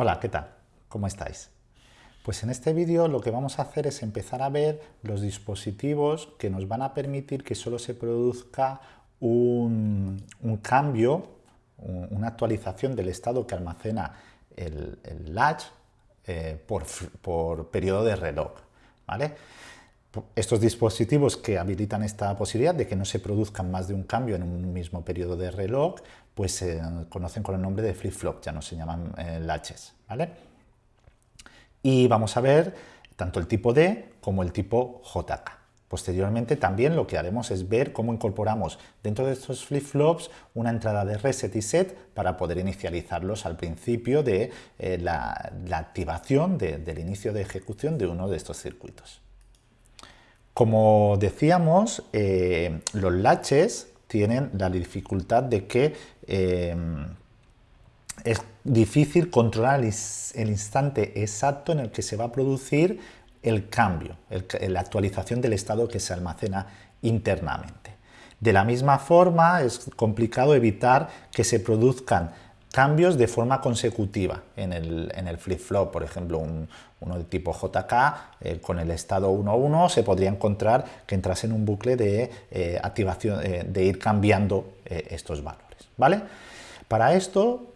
Hola, ¿qué tal? ¿Cómo estáis? Pues en este vídeo lo que vamos a hacer es empezar a ver los dispositivos que nos van a permitir que solo se produzca un, cambio, una actualización del estado que almacena el, latch eh, por, periodo de reloj. estos dispositivos que habilitan esta posibilidad de que no se produzcan más de un cambio en un mismo periodo de reloj, pues se conocen con el nombre de flip-flop, ya no se llaman eh, latches. Y vamos a ver tanto el tipo D como el tipo JK. Posteriormente también lo que haremos es ver cómo incorporamos dentro de estos flip-flops una entrada de reset y set para poder inicializarlos al principio de eh, la, activación del inicio de ejecución de uno de estos circuitos. Como decíamos, eh, los latches tienen la dificultad de que eh, es difícil controlar el instante exacto en el que se va a producir el cambio, la actualización del estado que se almacena internamente. De la misma forma, es complicado evitar que se produzcan cambios de forma consecutiva en el, flip-flop, por ejemplo, uno de tipo JK eh, con el estado 1.1 se podría encontrar que entrase en un bucle de eh, activación, eh, de ir cambiando estos valores. ¿vale? Para esto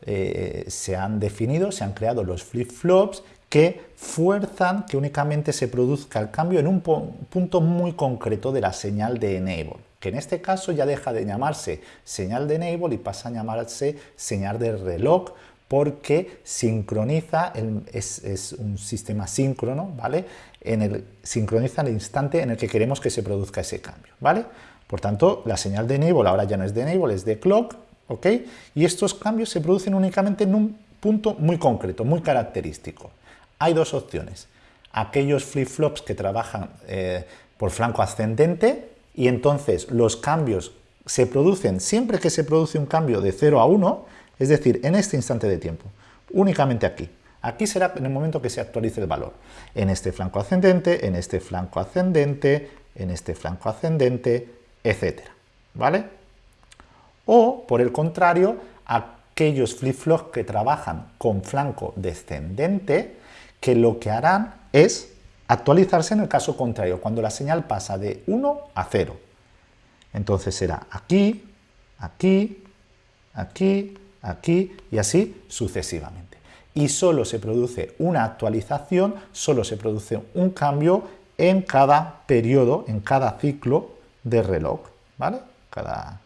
se han definido, se han creado los flip-flops que fuerzan que únicamente se produzca el cambio en un punto muy concreto de la señal de enable que en este caso ya deja de llamarse señal de enable y pasa a llamarse señal de reloj porque sincroniza, es, un sistema síncrono, ¿vale? En el, sincroniza el instante en el que queremos que se produzca ese cambio, ¿vale? Por tanto, la señal de enable ahora ya no es de enable, es de clock, ¿ok? Y estos cambios se producen únicamente en un punto muy concreto, muy característico. Hay dos opciones. Aquellos flip-flops que trabajan eh, por flanco ascendente, y entonces los cambios se producen siempre que se produce un cambio de 0 a 1, es decir, en este instante de tiempo, únicamente aquí. Aquí será en el momento que se actualice el valor. En este flanco ascendente, en este flanco ascendente, en este flanco ascendente, etc. ¿Vale? O, por el contrario, aquellos flip-flops que trabajan con flanco descendente, que lo que harán es actualizarse en el caso contrario, cuando la señal pasa de 1 a 0. Entonces será aquí, aquí, aquí, aquí y así sucesivamente. Y solo se produce una actualización, solo se produce un cambio en cada periodo, en cada ciclo de reloj. ¿vale? Cada,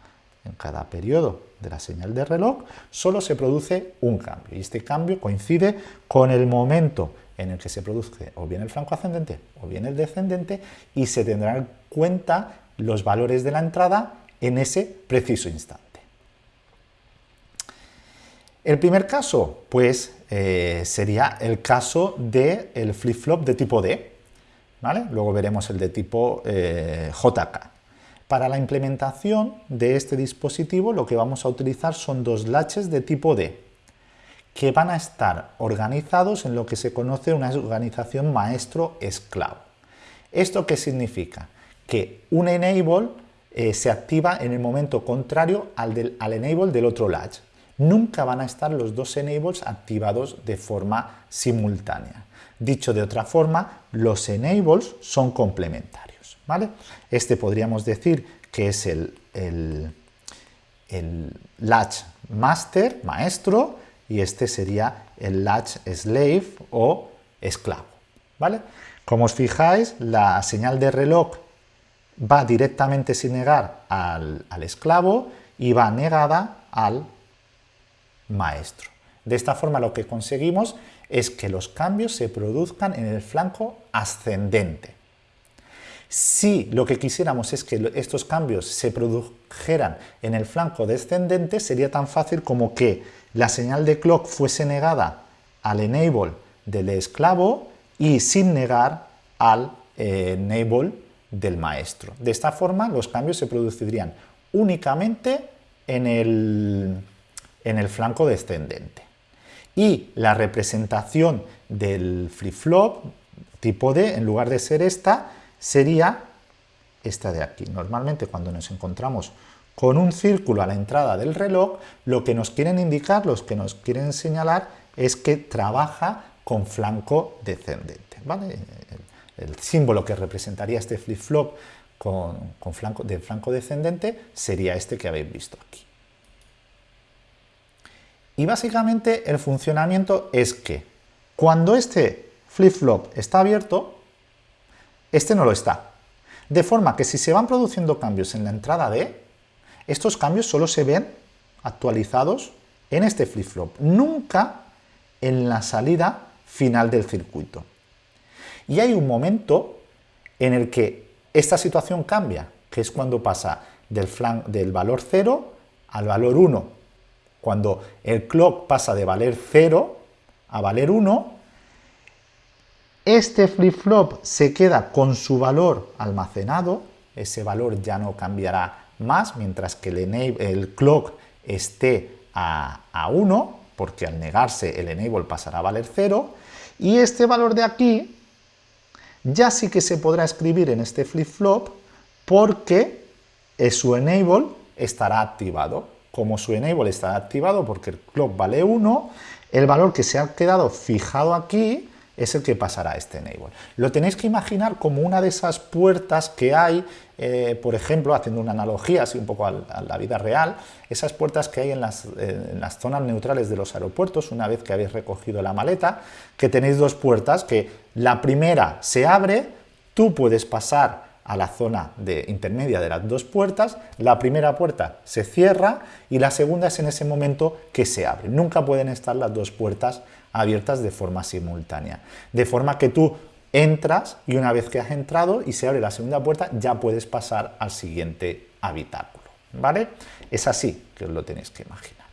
en cada periodo de la señal de reloj solo se produce un cambio y este cambio coincide con el momento en el que se produce o bien el flanco ascendente o bien el descendente y se tendrán en cuenta los valores de la entrada en ese preciso instante. El primer caso, pues, eh, sería el caso del flip-flop de tipo D. ¿vale? Luego veremos el de tipo eh, JK. Para la implementación de este dispositivo lo que vamos a utilizar son dos latches de tipo D que van a estar organizados en lo que se conoce una organización maestro-esclavo. ¿Esto qué significa? Que un enable eh, se activa en el momento contrario al, del, al enable del otro latch. Nunca van a estar los dos enables activados de forma simultánea. Dicho de otra forma, los enables son complementarios. ¿Vale? Este podríamos decir que es el, latch master, maestro, y este sería el latch slave o esclavo. ¿vale? Como os fijáis, la señal de reloj va directamente sin negar al esclavo y va negada al maestro. De esta forma lo que conseguimos es que los cambios se produzcan en el flanco ascendente. Si lo que quisiéramos es que estos cambios se produjeran en el flanco descendente, sería tan fácil como que la señal de clock fuese negada al enable del esclavo y sin negar al eh, enable del maestro. De esta forma los cambios se producirían únicamente en el, en el flanco descendente. Y la representación del flip-flop tipo D, en lugar de ser esta, sería esta de aquí. Normalmente cuando nos encontramos con un círculo a la entrada del reloj, lo que nos quieren indicar, los que nos quieren señalar, es que trabaja con flanco descendente. ¿vale? El, símbolo que representaría este flip-flop con, flanco, de flanco descendente sería este que habéis visto aquí. Y básicamente el funcionamiento es que cuando este flip-flop está abierto, este no lo está. De forma que si se van produciendo cambios en la entrada D, estos cambios solo se ven actualizados en este flip-flop, nunca en la salida final del circuito. Y hay un momento en el que esta situación cambia, que es cuando pasa del, del valor 0 al valor 1. Cuando el clock pasa de valer 0 a valer 1, este flip-flop se queda con su valor almacenado, ese valor ya no cambiará más, mientras que el, el clock esté a, a 1, porque al negarse el enable pasará a valer 0, y este valor de aquí ya sí que se podrá escribir en este flip-flop porque su enable estará activado. Como su enable estará activado porque el clock vale 1, el valor que se ha quedado fijado aquí es el que pasará a este enable. Lo tenéis que imaginar como una de esas puertas que hay, eh, por ejemplo, haciendo una analogía así un poco a, la vida real, esas puertas que hay en las, en las, zonas neutrales de los aeropuertos, una vez que habéis recogido la maleta, que tenéis dos puertas que la primera se abre, tú puedes pasar a la zona de intermedia de las dos puertas, la primera puerta se cierra y la segunda es en ese momento que se abre. Nunca pueden estar las dos puertas abiertas de forma simultánea. De forma que tú entras y una vez que has entrado y se abre la segunda puerta ya puedes pasar al siguiente habitáculo. ¿Vale? Es así que os lo tenéis que imaginar.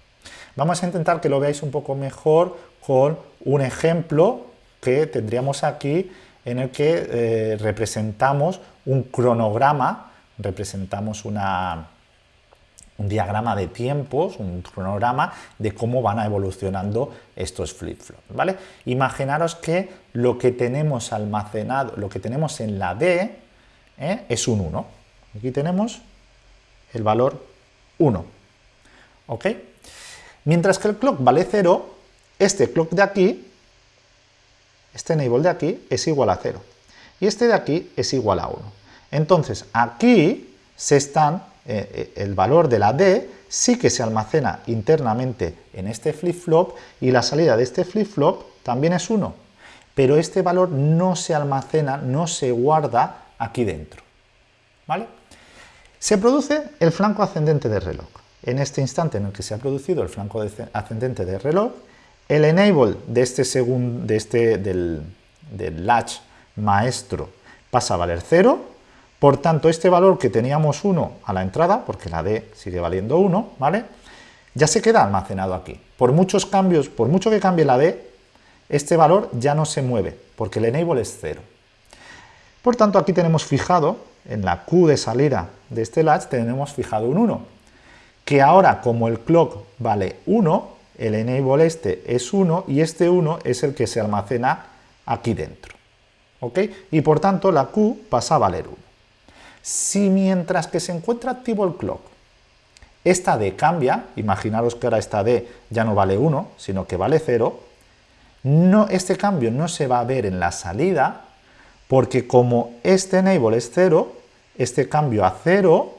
Vamos a intentar que lo veáis un poco mejor con un ejemplo que tendríamos aquí en el que eh, representamos un cronograma, representamos una, un diagrama de tiempos, un cronograma de cómo van evolucionando estos flip-flops, ¿vale? Imaginaros que lo que tenemos almacenado, lo que tenemos en la D ¿eh? es un 1. Aquí tenemos el valor 1, ¿ok? Mientras que el clock vale 0, este clock de aquí este enable de aquí es igual a 0 y este de aquí es igual a 1. Entonces aquí se están, eh, eh, el valor de la D sí que se almacena internamente en este flip-flop y la salida de este flip-flop también es 1, pero este valor no se almacena, no se guarda aquí dentro. ¿vale? Se produce el flanco ascendente del reloj. En este instante en el que se ha producido el flanco ascendente del reloj, el enable de este segundo, de este, del, latch maestro pasa a valer 0, por tanto este valor que teníamos 1 a la entrada, porque la D sigue valiendo 1, ¿vale? Ya se queda almacenado aquí. Por muchos cambios, por mucho que cambie la D, este valor ya no se mueve, porque el enable es 0. Por tanto, aquí tenemos fijado, en la Q de salida de este latch, tenemos fijado un 1, que ahora como el clock vale 1, el enable este es 1 y este 1 es el que se almacena aquí dentro. ¿ok? Y por tanto la Q pasa a valer 1. Si mientras que se encuentra activo el clock, esta D cambia, imaginaros que ahora esta D ya no vale 1, sino que vale 0, no, este cambio no se va a ver en la salida, porque como este enable es 0, este cambio a 0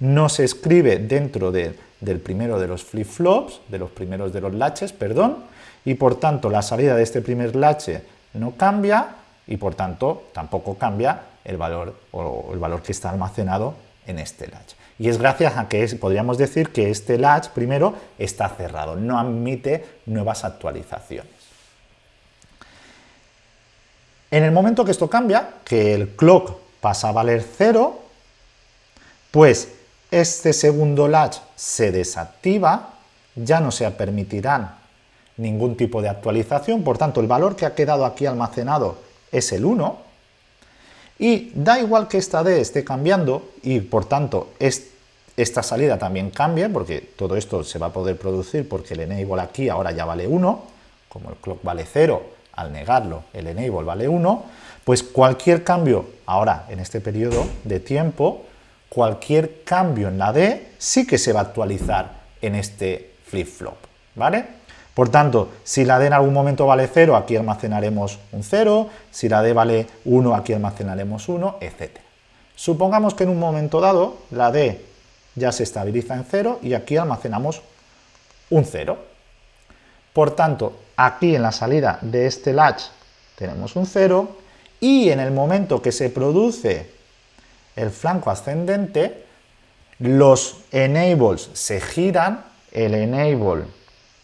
no se escribe dentro de del primero de los flip-flops, de los primeros de los latches, perdón, y por tanto la salida de este primer latch no cambia y por tanto tampoco cambia el valor, o el valor que está almacenado en este latch. Y es gracias a que podríamos decir que este latch primero está cerrado, no admite nuevas actualizaciones. En el momento que esto cambia, que el clock pasa a valer 0, pues este segundo latch se desactiva, ya no se permitirán ningún tipo de actualización, por tanto el valor que ha quedado aquí almacenado es el 1, y da igual que esta D esté cambiando y por tanto esta salida también cambie, porque todo esto se va a poder producir porque el enable aquí ahora ya vale 1, como el clock vale 0, al negarlo el enable vale 1, pues cualquier cambio ahora en este periodo de tiempo cualquier cambio en la D sí que se va a actualizar en este flip-flop, ¿vale? Por tanto, si la D en algún momento vale 0, aquí almacenaremos un 0, si la D vale 1, aquí almacenaremos 1, etc. Supongamos que en un momento dado la D ya se estabiliza en 0 y aquí almacenamos un 0. Por tanto, aquí en la salida de este latch tenemos un 0 y en el momento que se produce el flanco ascendente, los enables se giran, el enable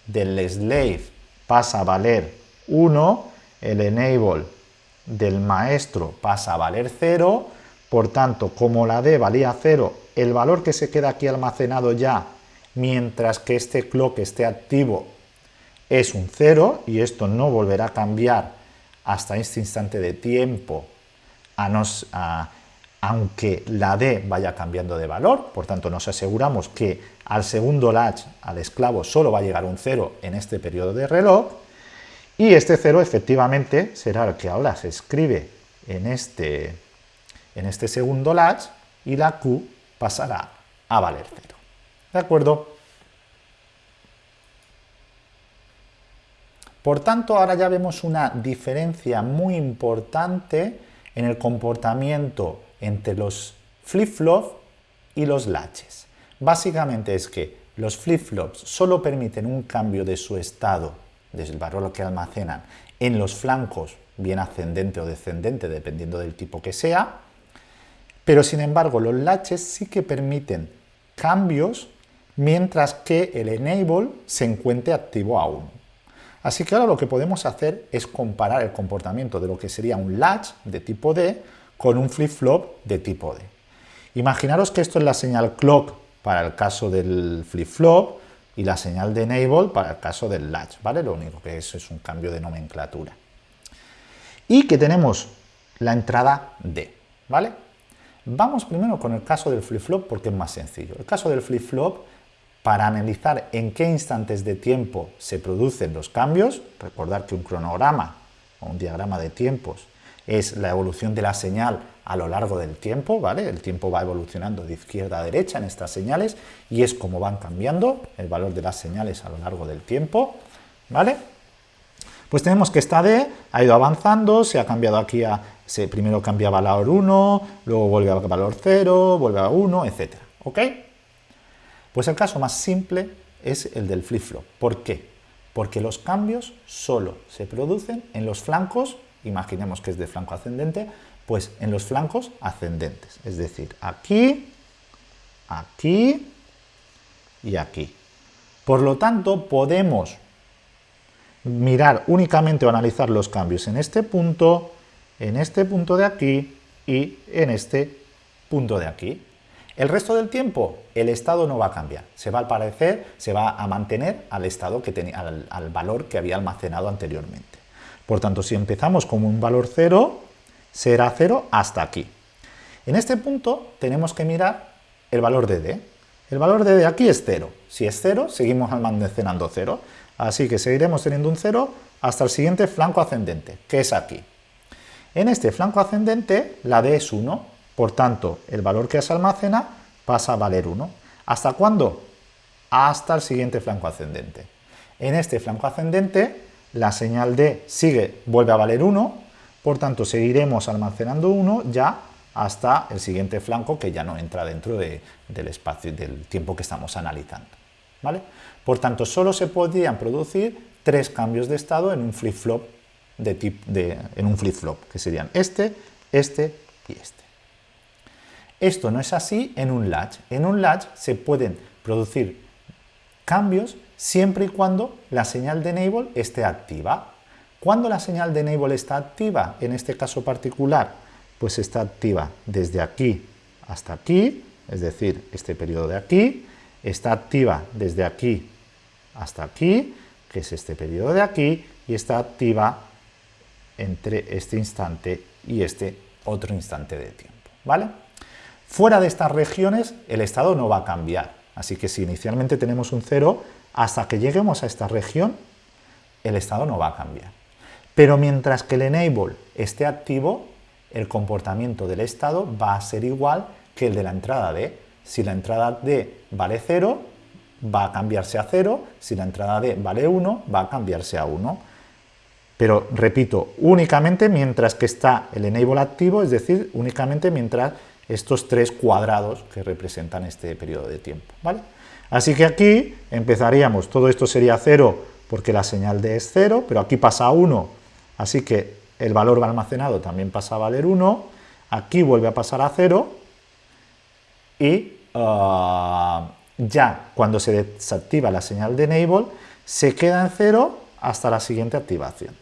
del slave pasa a valer 1, el enable del maestro pasa a valer 0, por tanto, como la D valía 0, el valor que se queda aquí almacenado ya, mientras que este clock esté activo, es un 0, y esto no volverá a cambiar hasta este instante de tiempo, aunque la D vaya cambiando de valor, por tanto nos aseguramos que al segundo latch, al esclavo, solo va a llegar un 0 en este periodo de reloj, y este 0 efectivamente será el que ahora se escribe en este en este segundo latch y la Q pasará a valer 0. ¿De acuerdo? Por tanto, ahora ya vemos una diferencia muy importante en el comportamiento entre los flip-flops y los latches. Básicamente es que los flip-flops solo permiten un cambio de su estado, desde el valor que almacenan, en los flancos, bien ascendente o descendente, dependiendo del tipo que sea, pero sin embargo, los latches sí que permiten cambios mientras que el enable se encuentre activo aún. Así que ahora lo que podemos hacer es comparar el comportamiento de lo que sería un latch de tipo D con un flip-flop de tipo D. Imaginaros que esto es la señal clock para el caso del flip-flop y la señal de enable para el caso del latch, ¿vale? Lo único que es es un cambio de nomenclatura. Y que tenemos la entrada D, ¿vale? Vamos primero con el caso del flip-flop porque es más sencillo. El caso del flip-flop, para analizar en qué instantes de tiempo se producen los cambios, recordar que un cronograma o un diagrama de tiempos es la evolución de la señal a lo largo del tiempo, ¿vale? El tiempo va evolucionando de izquierda a derecha en estas señales y es como van cambiando el valor de las señales a lo largo del tiempo, ¿vale? Pues tenemos que esta D ha ido avanzando, se ha cambiado aquí a se primero cambia valor 1, luego vuelve a valor 0, vuelve a 1, etc. ¿Ok? Pues el caso más simple es el del flip-flop. ¿Por qué? Porque los cambios solo se producen en los flancos, imaginemos que es de flanco ascendente, pues en los flancos ascendentes. Es decir, aquí, aquí y aquí. Por lo tanto, podemos mirar únicamente o analizar los cambios en este punto, en este punto de aquí y en este punto de aquí. El resto del tiempo, el estado no va a cambiar, se va a parecer, se va a mantener al estado que tenía, al, valor que había almacenado anteriormente. Por tanto, si empezamos con un valor 0, será 0 hasta aquí. En este punto tenemos que mirar el valor de D. El valor de D aquí es 0. Si es 0, seguimos almacenando 0. Así que seguiremos teniendo un 0 hasta el siguiente flanco ascendente, que es aquí. En este flanco ascendente la D es 1, por tanto el valor que se almacena pasa a valer 1. ¿Hasta cuándo? Hasta el siguiente flanco ascendente. En este flanco ascendente la señal D sigue, vuelve a valer 1, por tanto seguiremos almacenando 1 ya hasta el siguiente flanco que ya no entra dentro del espacio del tiempo que estamos analizando. ¿vale? Por tanto, solo se podrían producir tres cambios de estado en un flip-flop de en un flip-flop, que serían este, este y este. Esto no es así en un latch. En un latch se pueden producir cambios siempre y cuando la señal de enable esté activa. ¿Cuándo la señal de enable está activa? En este caso particular, pues está activa desde aquí hasta aquí, es decir, este periodo de aquí, está activa desde aquí hasta aquí, que es este periodo de aquí, y está activa entre este instante y este otro instante de tiempo. ¿vale? Fuera de estas regiones el estado no va a cambiar, así que si inicialmente tenemos un 0, hasta que lleguemos a esta región el estado no va a cambiar. Pero mientras que el enable esté activo, el comportamiento del estado va a ser igual que el de la entrada D. Si la entrada D vale 0, va a cambiarse a 0, si la entrada D vale 1, va a cambiarse a 1. Pero, repito, únicamente mientras que está el enable activo, es decir, únicamente mientras estos tres cuadrados que representan este periodo de tiempo. ¿vale? Así que aquí empezaríamos, todo esto sería 0 porque la señal D es 0, pero aquí pasa a 1, así que el valor almacenado también pasa a valer 1, aquí vuelve a pasar a 0 y ah, ya cuando se desactiva la señal de enable se queda en 0 hasta la siguiente activación.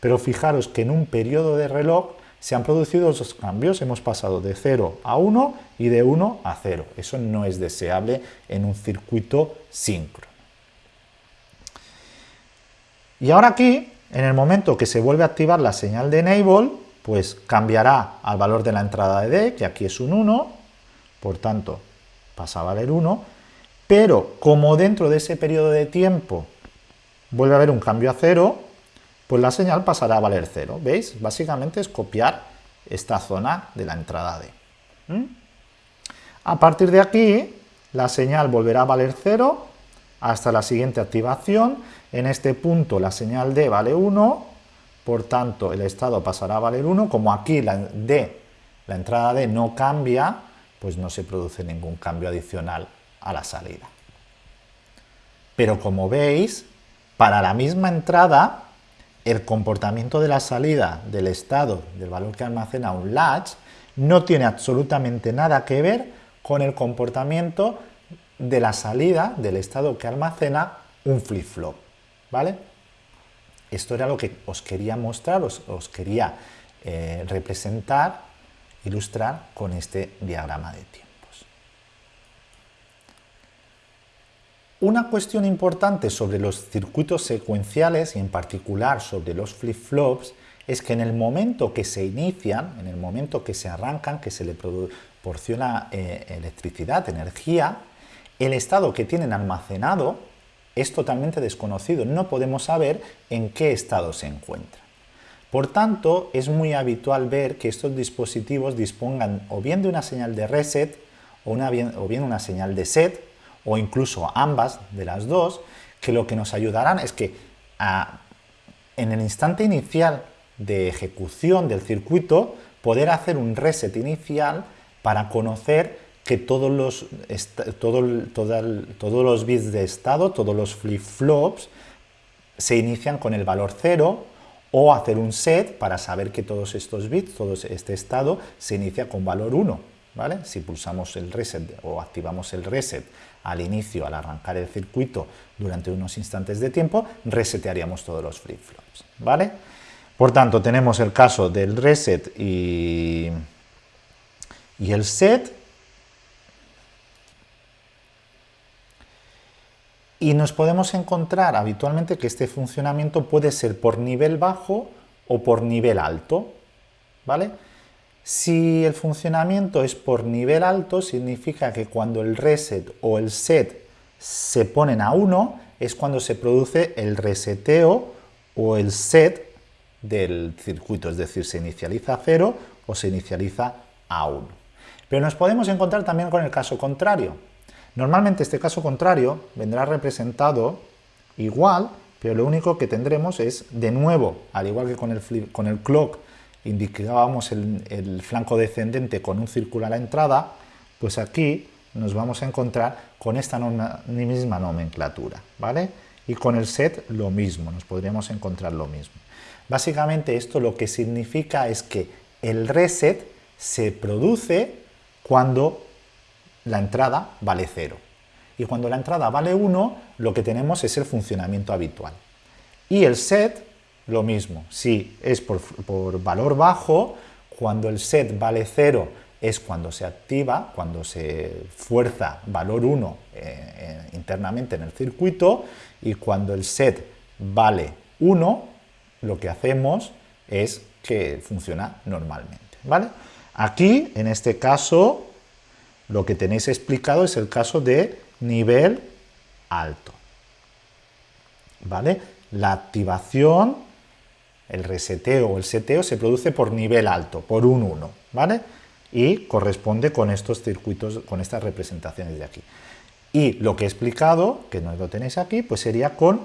Pero fijaros que en un periodo de reloj se han producido dos cambios, hemos pasado de 0 a 1 y de 1 a 0. Eso no es deseable en un circuito síncrono. Y ahora aquí, en el momento que se vuelve a activar la señal de enable, pues cambiará al valor de la entrada de D, que aquí es un 1, por tanto pasa a valer 1, pero como dentro de ese periodo de tiempo vuelve a haber un cambio a 0, pues la señal pasará a valer 0. ¿Veis? Básicamente es copiar esta zona de la entrada D. A partir de aquí, la señal volverá a valer 0 hasta la siguiente activación. En este punto la señal D vale 1, por tanto el estado pasará a valer 1. Como aquí la D, la entrada D no cambia, pues no se produce ningún cambio adicional a la salida. Pero como veis, para la misma entrada el comportamiento de la salida del estado del valor que almacena un latch no tiene absolutamente nada que ver con el comportamiento de la salida del estado que almacena un flip-flop, ¿vale? Esto era lo que os quería mostrar, os, quería eh, representar, ilustrar con este diagrama de tiempo. Una cuestión importante sobre los circuitos secuenciales y en particular sobre los flip-flops es que en el momento que se inician, en el momento que se arrancan, que se le proporciona eh, electricidad, energía, el estado que tienen almacenado es totalmente desconocido, no podemos saber en qué estado se encuentra. Por tanto, es muy habitual ver que estos dispositivos dispongan o bien de una señal de reset o, o bien una señal de set, o incluso ambas de las dos, que lo que nos ayudarán es que en el instante inicial de ejecución del circuito poder hacer un reset inicial para conocer que todos los, todos los bits de estado, todos los flip-flops, se inician con el valor 0 o hacer un set para saber que todos estos bits, todo este estado, se inicia con valor 1. ¿vale? Si pulsamos el reset o activamos el reset al inicio, al arrancar el circuito durante unos instantes de tiempo, resetearíamos todos los flip-flops, ¿vale? Por tanto, tenemos el caso del reset y, el set, y nos podemos encontrar habitualmente que este funcionamiento puede ser por nivel bajo o por nivel alto, ¿vale? Si el funcionamiento es por nivel alto, significa que cuando el reset o el set se ponen a 1, es cuando se produce el reseteo o el set del circuito, es decir, se inicializa a 0 o se inicializa a 1. Pero nos podemos encontrar también con el caso contrario. Normalmente este caso contrario vendrá representado igual, pero lo único que tendremos es, de nuevo, al igual que con el, con el clock indicábamos el, flanco descendente con un círculo a la entrada, pues aquí nos vamos a encontrar con esta misma nomenclatura, ¿vale? Y con el set lo mismo, nos podríamos encontrar lo mismo. Básicamente esto lo que significa es que el reset se produce cuando la entrada vale 0. Y cuando la entrada vale 1, lo que tenemos es el funcionamiento habitual. Y el set lo mismo, si es por, valor bajo, cuando el set vale 0 es cuando se activa, cuando se fuerza valor 1 eh, eh, internamente en el circuito y cuando el set vale 1, lo que hacemos es que funciona normalmente. ¿vale? Aquí, en este caso, lo que tenéis explicado es el caso de nivel alto. ¿Vale? La activación el reseteo o el seteo se produce por nivel alto, por un 1, ¿vale? Y corresponde con estos circuitos, con estas representaciones de aquí. Y lo que he explicado, que no lo tenéis aquí, pues sería con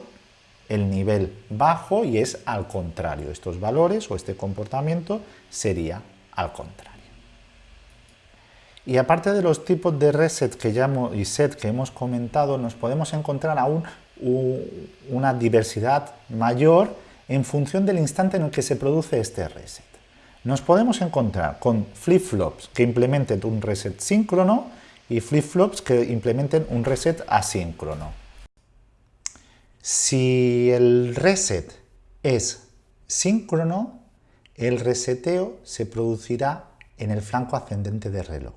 el nivel bajo y es al contrario. Estos valores o este comportamiento sería al contrario. Y aparte de los tipos de reset que ya y set que hemos comentado, nos podemos encontrar aún una diversidad mayor en función del instante en el que se produce este reset. Nos podemos encontrar con flip-flops que implementen un reset síncrono y flip-flops que implementen un reset asíncrono. Si el reset es síncrono, el reseteo se producirá en el flanco ascendente del reloj.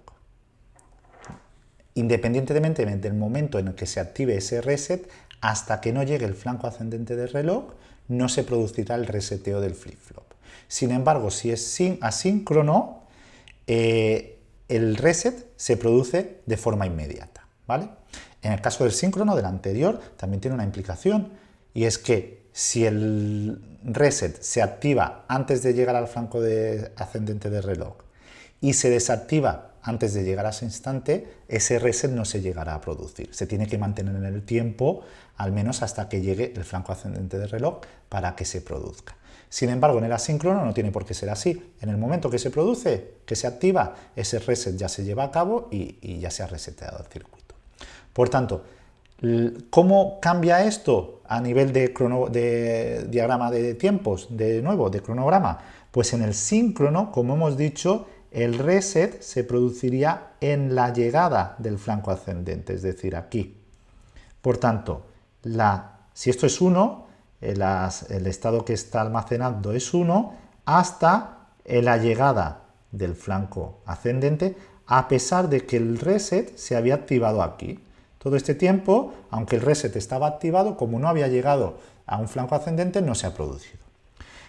Independientemente del momento en el que se active ese reset, hasta que no llegue el flanco ascendente del reloj, no se producirá el reseteo del flip-flop. Sin embargo, si es asíncrono, eh, el reset se produce de forma inmediata. ¿vale? En el caso del síncrono, del anterior, también tiene una implicación, y es que si el reset se activa antes de llegar al flanco ascendente del reloj y se desactiva antes de llegar a ese instante, ese reset no se llegará a producir. Se tiene que mantener en el tiempo, al menos hasta que llegue el flanco ascendente del reloj, para que se produzca. Sin embargo, en el asíncrono no tiene por qué ser así. En el momento que se produce, que se activa, ese reset ya se lleva a cabo y, ya se ha reseteado el circuito. Por tanto, ¿cómo cambia esto a nivel de, de diagrama de tiempos, de nuevo, de cronograma? Pues en el síncrono, como hemos dicho, el reset se produciría en la llegada del flanco ascendente, es decir, aquí. Por tanto, si esto es 1, el, estado que está almacenando es 1, hasta la llegada del flanco ascendente, a pesar de que el reset se había activado aquí. Todo este tiempo, aunque el reset estaba activado, como no había llegado a un flanco ascendente, no se ha producido.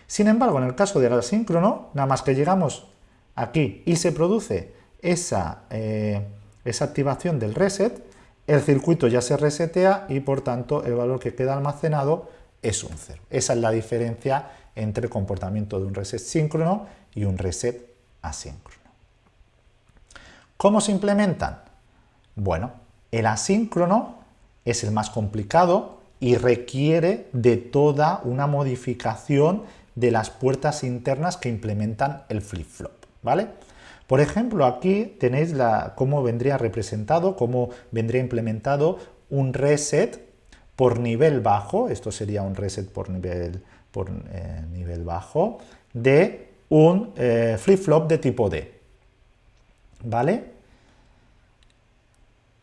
Sin embargo, en el caso del asíncrono, nada más que llegamos aquí y se produce esa, eh, esa activación del reset, el circuito ya se resetea y por tanto el valor que queda almacenado es un 0. Esa es la diferencia entre el comportamiento de un reset síncrono y un reset asíncrono. ¿Cómo se implementan? Bueno, el asíncrono es el más complicado y requiere de toda una modificación de las puertas internas que implementan el flip-flop. ¿vale? Por ejemplo, aquí tenéis cómo vendría representado, cómo vendría implementado un reset por nivel bajo, esto sería un reset por nivel, por, eh, nivel bajo, de un eh, flip-flop de tipo D. ¿Vale?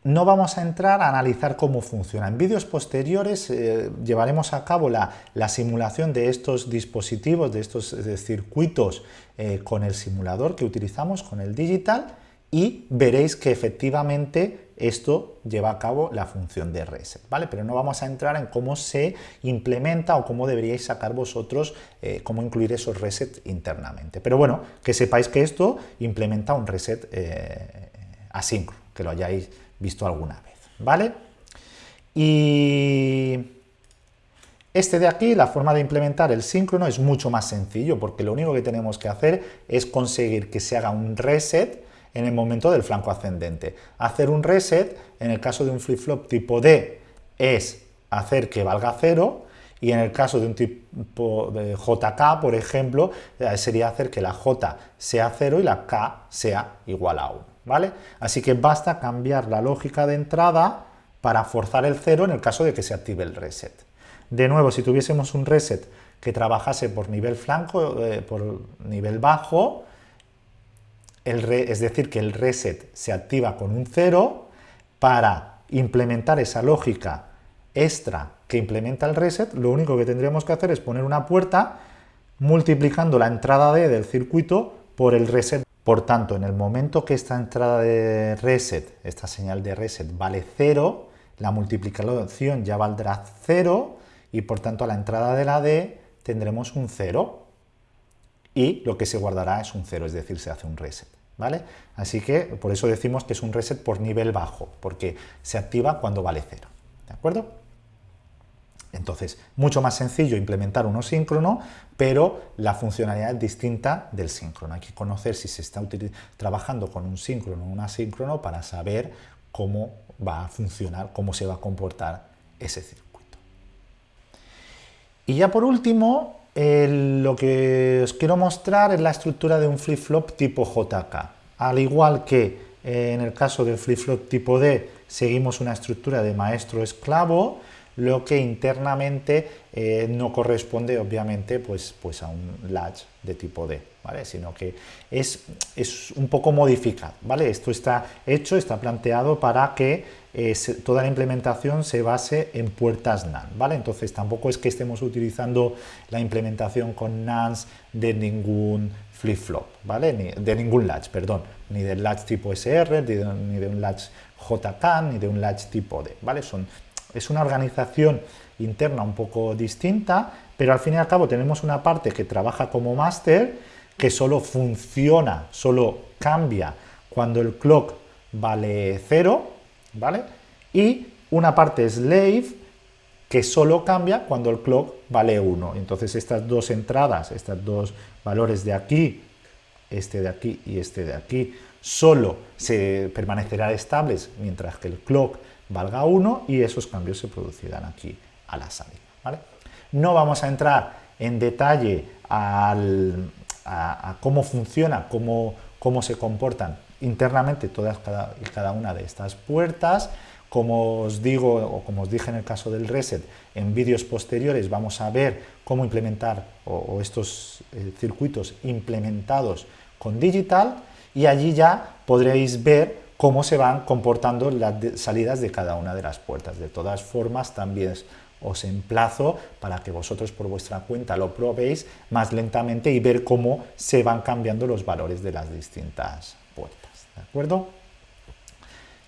No vamos a entrar a analizar cómo funciona. En vídeos posteriores eh, llevaremos a cabo la, simulación de estos dispositivos, de estos circuitos eh, con el simulador que utilizamos, con el digital, y veréis que efectivamente esto lleva a cabo la función de reset, ¿vale? Pero no vamos a entrar en cómo se implementa o cómo deberíais sacar vosotros, eh, cómo incluir esos resets internamente. Pero bueno, que sepáis que esto implementa un reset asíncrono, que lo hayáis visto alguna vez, ¿vale? Y este de aquí, la forma de implementar el síncrono es mucho más sencillo porque lo único que tenemos que hacer es conseguir que se haga un reset en el momento del flanco ascendente. Hacer un reset, en el caso de un flip-flop tipo D, es hacer que valga cero y en el caso de un tipo de JK, por ejemplo, eh, sería hacer que la J sea cero y la K sea igual a 1. ¿Vale? Así que basta cambiar la lógica de entrada para forzar el cero en el caso de que se active el reset. De nuevo, si tuviésemos un reset que trabajase por nivel flanco, eh, por nivel bajo, es decir, que el reset se activa con un cero, para implementar esa lógica extra que implementa el reset, lo único que tendríamos que hacer es poner una puerta multiplicando la entrada D del circuito por el reset por tanto, en el momento que esta entrada de reset, esta señal de reset vale 0, la multiplicación ya valdrá 0 y por tanto a la entrada de la D tendremos un 0 y lo que se guardará es un 0, es decir, se hace un reset. ¿vale? Así que por eso decimos que es un reset por nivel bajo, porque se activa cuando vale 0. ¿De acuerdo? Entonces, mucho más sencillo implementar uno síncrono, pero la funcionalidad es distinta del síncrono. Hay que conocer si se está trabajando con un síncrono o un asíncrono para saber cómo va a funcionar, cómo se va a comportar ese circuito. Y ya por último, lo que os quiero mostrar es la estructura de un flip-flop tipo JK. Al igual que eh, en el caso del flip-flop tipo D, seguimos una estructura de maestro-esclavo, lo que internamente eh, no corresponde obviamente pues, pues a un latch de tipo D, ¿vale? sino que es, es un poco modificado. ¿vale? Esto está hecho, está planteado para que eh, toda la implementación se base en puertas NAND. ¿vale? Entonces tampoco es que estemos utilizando la implementación con NANDs de ningún flip-flop, ¿vale? Ni, de ningún latch, perdón, ni del latch tipo SR, ni de, un latch JK, ni de un latch tipo D, ¿vale? Son es una organización interna un poco distinta, pero al fin y al cabo tenemos una parte que trabaja como máster, que solo funciona, solo cambia cuando el clock vale 0, ¿vale? Y una parte slave que solo cambia cuando el clock vale 1. Entonces estas dos entradas, estos dos valores de aquí, este de aquí y este de aquí, solo se permanecerán estables mientras que el clock valga 1 y esos cambios se producirán aquí a la salida. No vamos a entrar en detalle a, cómo funciona, cómo, cómo se comportan internamente todas cada, y cada una de estas puertas. Como os digo, o como os dije en el caso del reset, en vídeos posteriores vamos a ver cómo implementar o, estos eh, circuitos implementados con digital y allí ya podréis ver cómo se van comportando las salidas de cada una de las puertas. De todas formas, también os emplazo para que vosotros por vuestra cuenta lo probéis más lentamente y ver cómo se van cambiando los valores de las distintas puertas. ¿De acuerdo?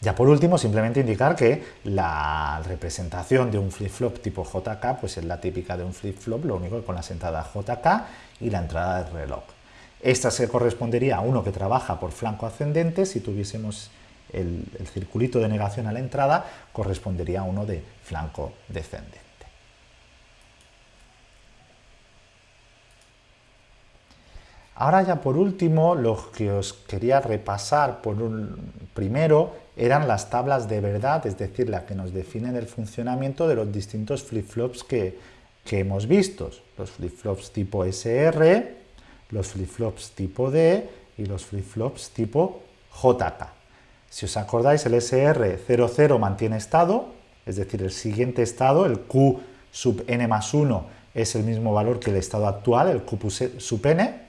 Ya por último, simplemente indicar que la representación de un flip-flop tipo JK pues es la típica de un flip-flop, lo único que con las entradas JK y la entrada de reloj. Esta se correspondería a uno que trabaja por flanco ascendente si tuviésemos el, circulito de negación a la entrada correspondería a uno de flanco descendente. Ahora ya por último, lo que os quería repasar por un, primero eran las tablas de verdad, es decir, las que nos definen el funcionamiento de los distintos flip-flops que, que, hemos visto. Los flip-flops tipo SR, los flip-flops tipo D y los flip-flops tipo JK. Si os acordáis, el SR00 mantiene estado, es decir, el siguiente estado, el Q sub n más 1, es el mismo valor que el estado actual, el Q sub n.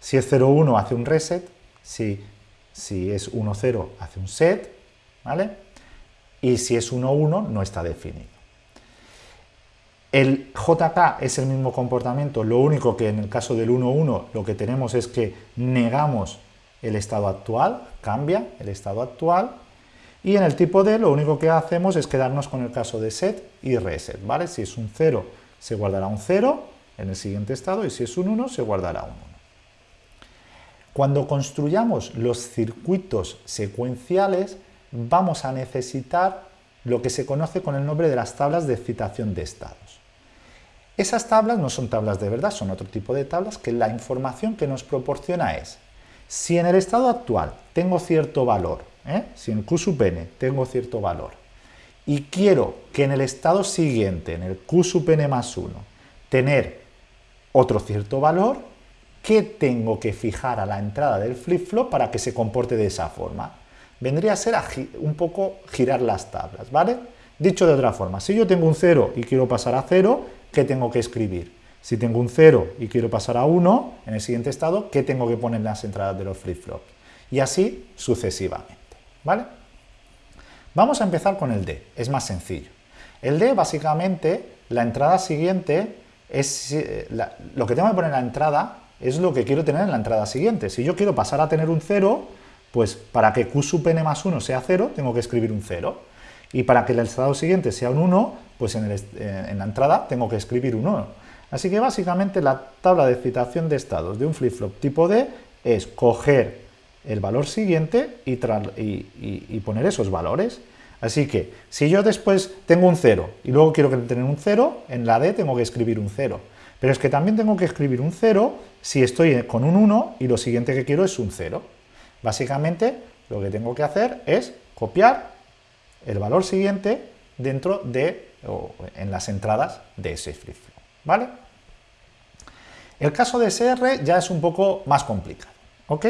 Si es 0,1 hace un reset, si, si es 1,0 hace un set, ¿vale? Y si es 1,1 no está definido. El JK es el mismo comportamiento, lo único que en el caso del 1,1 lo que tenemos es que negamos el estado actual, cambia el estado actual, y en el tipo D lo único que hacemos es quedarnos con el caso de set y reset, ¿vale? Si es un 0 se guardará un 0 en el siguiente estado y si es un 1 se guardará un 1. Cuando construyamos los circuitos secuenciales vamos a necesitar lo que se conoce con el nombre de las tablas de excitación de estados. Esas tablas no son tablas de verdad, son otro tipo de tablas que la información que nos proporciona es si en el estado actual tengo cierto valor, ¿eh? si en Q sub n tengo cierto valor, y quiero que en el estado siguiente, en el Q sub n más 1, tener otro cierto valor, ¿qué tengo que fijar a la entrada del flip-flop para que se comporte de esa forma? Vendría a ser un poco girar las tablas, ¿vale? Dicho de otra forma, si yo tengo un 0 y quiero pasar a 0, ¿qué tengo que escribir? Si tengo un 0 y quiero pasar a 1 en el siguiente estado, ¿qué tengo que poner en las entradas de los flip-flops? Y así sucesivamente. ¿vale? Vamos a empezar con el D, es más sencillo. El D, básicamente, la entrada siguiente es... Eh, lo que tengo que poner en la entrada es lo que quiero tener en la entrada siguiente. Si yo quiero pasar a tener un 0, pues para que Q sub n más 1 sea 0, tengo que escribir un 0. Y para que el estado siguiente sea un 1, pues en, eh, en la entrada tengo que escribir un 1. Así que básicamente la tabla de excitación de estados de un flip-flop tipo D es coger el valor siguiente y, poner esos valores. Así que si yo después tengo un 0 y luego quiero tener un 0, en la D tengo que escribir un 0. Pero es que también tengo que escribir un 0 si estoy con un 1 y lo siguiente que quiero es un 0. Básicamente lo que tengo que hacer es copiar el valor siguiente dentro de, o en las entradas de ese flip-flop, ¿vale? El caso de SR ya es un poco más complicado, ¿ok?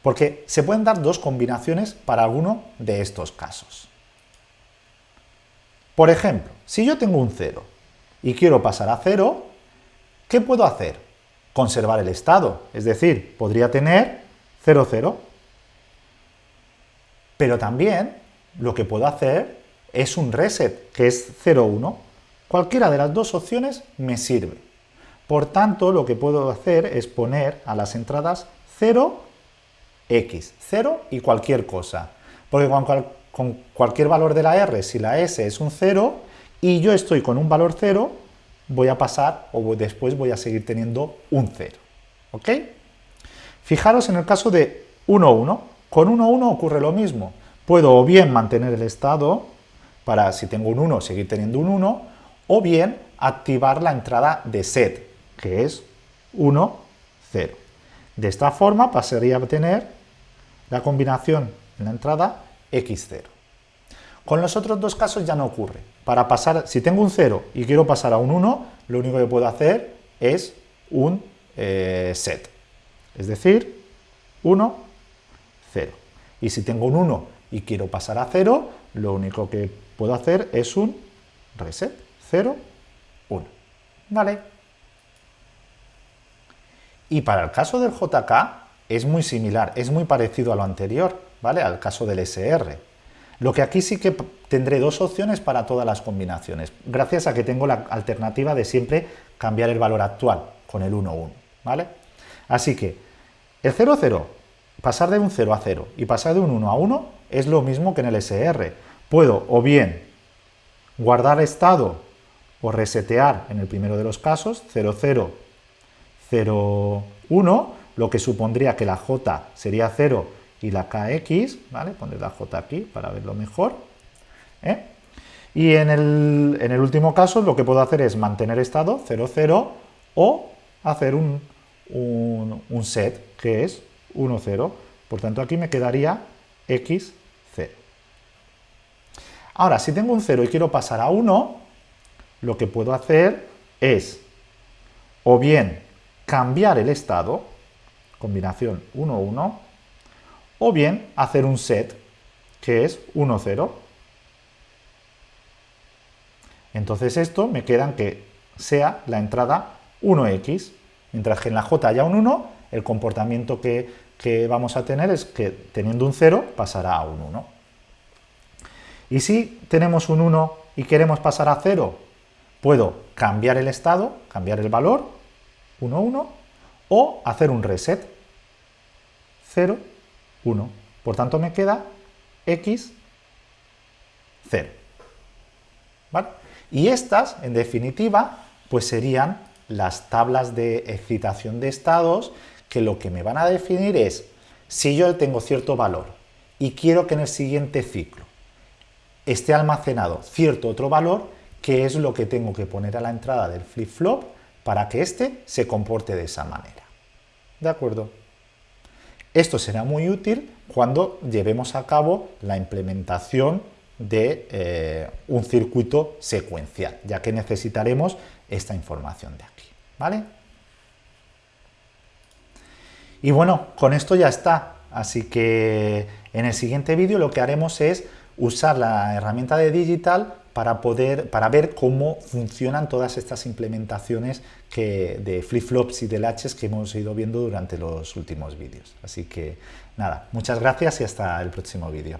Porque se pueden dar dos combinaciones para alguno de estos casos. Por ejemplo, si yo tengo un 0 y quiero pasar a 0, ¿qué puedo hacer? Conservar el estado, es decir, podría tener 0, 0. Pero también lo que puedo hacer es un reset, que es 0, 1. Cualquiera de las dos opciones me sirve. Por tanto, lo que puedo hacer es poner a las entradas 0, x, 0 y cualquier cosa. Porque con, cualquier valor de la r, si la s es un 0 y yo estoy con un valor 0, voy a pasar o después voy a seguir teniendo un 0. ¿Ok? Fijaros en el caso de 1, 1. Con 1, 1 ocurre lo mismo. Puedo o bien mantener el estado, para si tengo un 1 seguir teniendo un 1, o bien activar la entrada de set, que es 1, 0. De esta forma pasaría a tener la combinación en la entrada x0. Con los otros dos casos ya no ocurre. Para pasar, si tengo un 0 y quiero pasar a un 1, lo único que puedo hacer es un eh, set. Es decir, 1, 0. Y si tengo un 1 y quiero pasar a 0, lo único que puedo hacer es un reset. 0, 1. ¿Vale? Y para el caso del JK es muy similar, es muy parecido a lo anterior, ¿vale? Al caso del SR. Lo que aquí sí que tendré dos opciones para todas las combinaciones, gracias a que tengo la alternativa de siempre cambiar el valor actual con el 1, 1, ¿vale? Así que el 0, 0, pasar de un 0 a 0 y pasar de un 1 a 1 es lo mismo que en el SR. Puedo o bien guardar estado o resetear en el primero de los casos, 0, 0, 0, 1, lo que supondría que la j sería 0 y la kx, ¿vale? Poner la j aquí para verlo mejor. ¿eh? Y en el, último caso lo que puedo hacer es mantener estado 0, 0 o hacer un, un, un set que es 1, 0. Por tanto aquí me quedaría x, 0. Ahora, si tengo un 0 y quiero pasar a 1, lo que puedo hacer es o bien cambiar el estado, combinación 1, 1, o bien hacer un set, que es 1, 0. Entonces esto me queda en que sea la entrada 1x, mientras que en la j haya un 1, el comportamiento que, que vamos a tener es que teniendo un 0 pasará a un 1. Y si tenemos un 1 y queremos pasar a 0, puedo cambiar el estado, cambiar el valor, 1, 1, o hacer un reset, 0, 1. Por tanto, me queda x, 0. ¿Vale? Y estas, en definitiva, pues serían las tablas de excitación de estados que lo que me van a definir es si yo tengo cierto valor y quiero que en el siguiente ciclo esté almacenado cierto otro valor, ¿qué es lo que tengo que poner a la entrada del flip-flop para que éste se comporte de esa manera. ¿De acuerdo? Esto será muy útil cuando llevemos a cabo la implementación de eh, un circuito secuencial, ya que necesitaremos esta información de aquí. ¿Vale? Y bueno, con esto ya está. Así que en el siguiente vídeo lo que haremos es usar la herramienta de Digital para, poder, para ver cómo funcionan todas estas implementaciones que, de flip-flops y de latches que hemos ido viendo durante los últimos vídeos. Así que nada, muchas gracias y hasta el próximo vídeo.